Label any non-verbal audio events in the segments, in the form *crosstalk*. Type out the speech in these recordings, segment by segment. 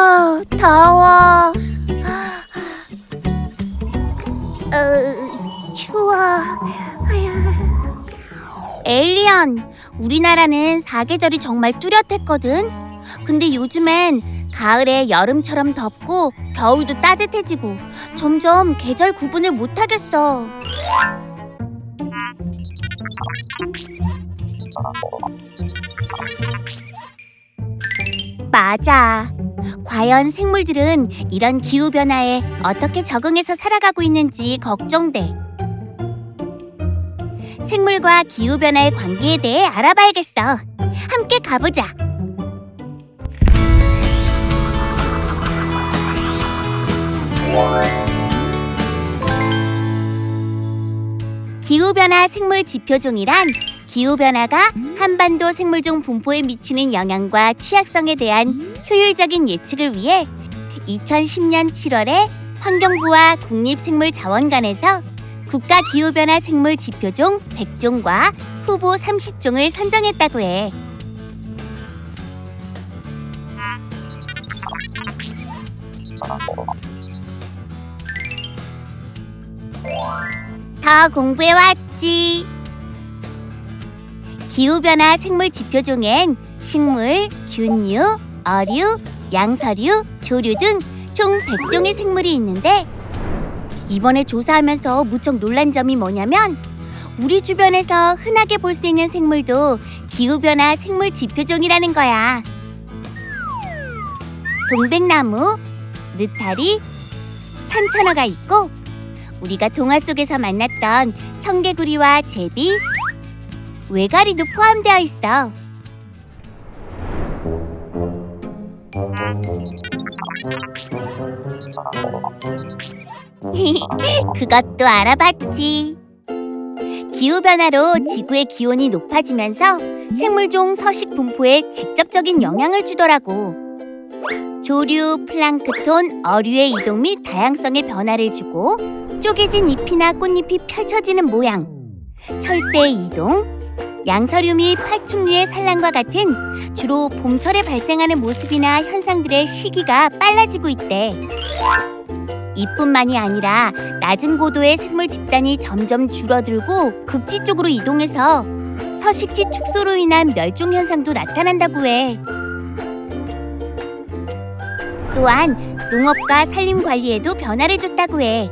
아, 더워. 어, 추워. 에일리언, 우리나라는 사계절이 정말 뚜렷했거든. 근데 요즘엔 가을에 여름처럼 덥고 겨울도 따뜻해지고 점점 계절 구분을 못하겠어. 맞아. 과연 생물들은 이런 기후 변화에 어떻게 적응해서 살아가고 있는지 걱정돼. 생물과 기후 변화의 관계에 대해 알아봐야겠어. 함께 가보자. 기후변화 생물 지표종이란 기후변화가 한반도 생물종 분포에 미치는 영향과 취약성에 대한 효율적인 예측을 위해 2010년 7월에 환경부와 국립생물자원관에서 국가기후변화 생물 지표종 100종과 후보 30종을 선정했다고 해. 더 공부해 왔지. 기후변화 생물 지표종엔 식물, 균류, 어류, 양서류, 조류 등 총 100종의 생물이 있는데 이번에 조사하면서 무척 놀란 점이 뭐냐면 우리 주변에서 흔하게 볼 수 있는 생물도 기후변화 생물 지표종이라는 거야. 동백나무, 느타리, 산천어가 있고 우리가 동화 속에서 만났던 청개구리와 제비, 외가리도 포함되어 있어. *laughs* 그것도 알아봤지. 기후변화로 지구의 기온이 높아지면서 생물종 서식 분포에 직접적인 영향을 주더라고. 조류, 플랑크톤, 어류의 이동 및 다양성의 변화를 주고 쪼개진 잎이나 꽃잎이 펼쳐지는 모양, 철새의 이동, 양서류 및 파충류의 산란과 같은 주로 봄철에 발생하는 모습이나 현상들의 시기가 빨라지고 있대. 이뿐만이 아니라 낮은 고도의 생물 집단이 점점 줄어들고 극지 쪽으로 이동해서 서식지 축소로 인한 멸종 현상도 나타난다고 해. 또한 농업과 산림 관리에도 변화를 줬다고 해.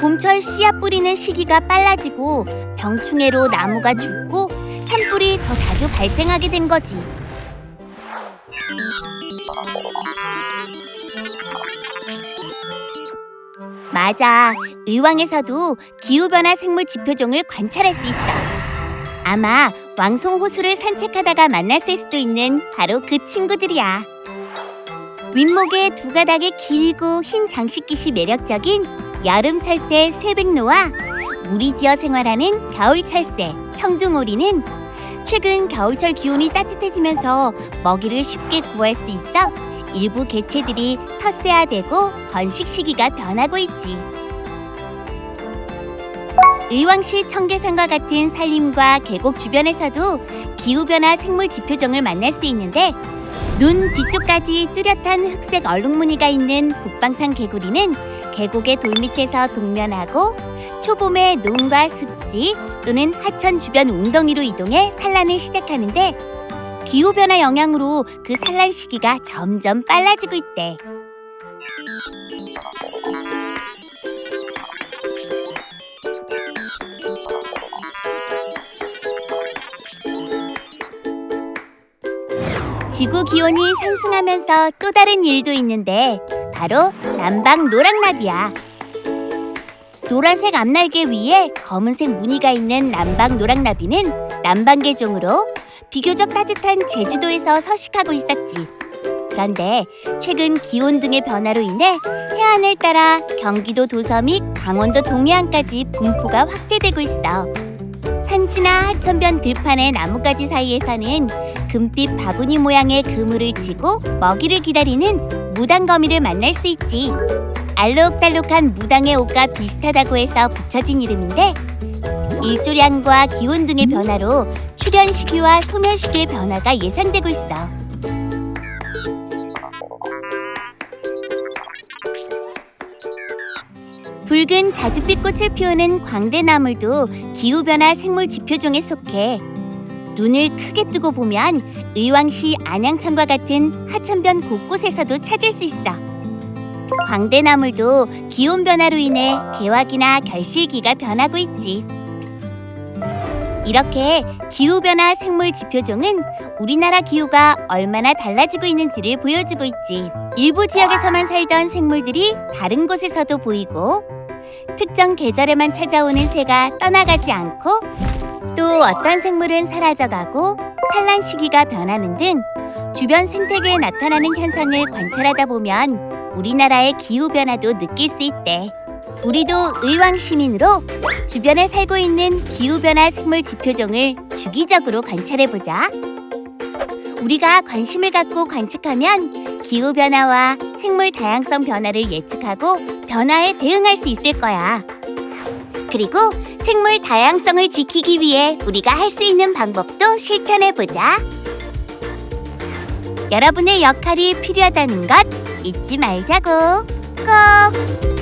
봄철 씨앗 뿌리는 시기가 빨라지고 병충해로 나무가 죽고 산불이 더 자주 발생하게 된 거지. 맞아. 의왕에서도 기후변화 생물 지표종을 관찰할 수 있어. 아마 왕송 호수를 산책하다가 만났을 수도 있는 바로 그 친구들이야. 윗목에 두 가닥의 길고 흰 장식깃이 매력적인 여름 철새 쇠백로와 무리지어 생활하는 겨울 철새 청둥오리는 최근 겨울철 기온이 따뜻해지면서 먹이를 쉽게 구할 수 있어 일부 개체들이 텃세화되고 번식 시기가 변하고 있지. 의왕시 청계산과 같은 산림과 계곡 주변에서도 기후변화 생물 지표종을 만날 수 있는데 눈 뒤쪽까지 뚜렷한 흑색 얼룩무늬가 있는 북방산 개구리는 계곡의 돌 밑에서 동면하고 초봄에 논과 습지 또는 하천 주변 웅덩이로 이동해 산란을 시작하는데 기후변화 영향으로 그 산란 시기가 점점 빨라지고 있대. 지구 기온이 상승하면서 또 다른 일도 있는데 바로 남방 노랑나비야. 노란색 앞날개 위에 검은색 무늬가 있는 남방 노랑나비는 남방계종으로 비교적 따뜻한 제주도에서 서식하고 있었지. 그런데 최근 기온 등의 변화로 인해 해안을 따라 경기도 도서 및 강원도 동해안까지 분포가 확대되고 있어. 산지나 하천변 들판의 나뭇가지 사이에서는 금빛 바구니 모양의 그물을 치고 먹이를 기다리는 무당거미를 만날 수 있지. 알록달록한 무당의 옷과 비슷하다고 해서 붙여진 이름인데 일조량과 기온 등의 변화로 출현 시기와 소멸 시기의 변화가 예상되고 있어. 붉은 자줏빛 꽃을 피우는 광대나물도 기후변화 생물 지표종에 속해 눈을 크게 뜨고 보면 의왕시 안양천과 같은 하천변 곳곳에서도 찾을 수 있어. 광대나물도 기온 변화로 인해 개화기나 결실기가 변하고 있지. 이렇게 기후변화 생물 지표종은 우리나라 기후가 얼마나 달라지고 있는지를 보여주고 있지. 일부 지역에서만 살던 생물들이 다른 곳에서도 보이고, 특정 계절에만 찾아오는 새가 떠나가지 않고, 또 어떤 생물은 사라져가고 산란 시기가 변하는 등 주변 생태계에 나타나는 현상을 관찰하다 보면 우리나라의 기후 변화도 느낄 수 있대. 우리도 의왕 시민으로 주변에 살고 있는 기후 변화 생물 지표종을 주기적으로 관찰해 보자. 우리가 관심을 갖고 관측하면 기후 변화와 생물 다양성 변화를 예측하고 변화에 대응할 수 있을 거야. 그리고 생물 다양성을 지키기 위해 우리가 할 수 있는 방법도 실천해 보자. 여러분의 역할이 필요하다는 것 잊지 말자고. 꼭!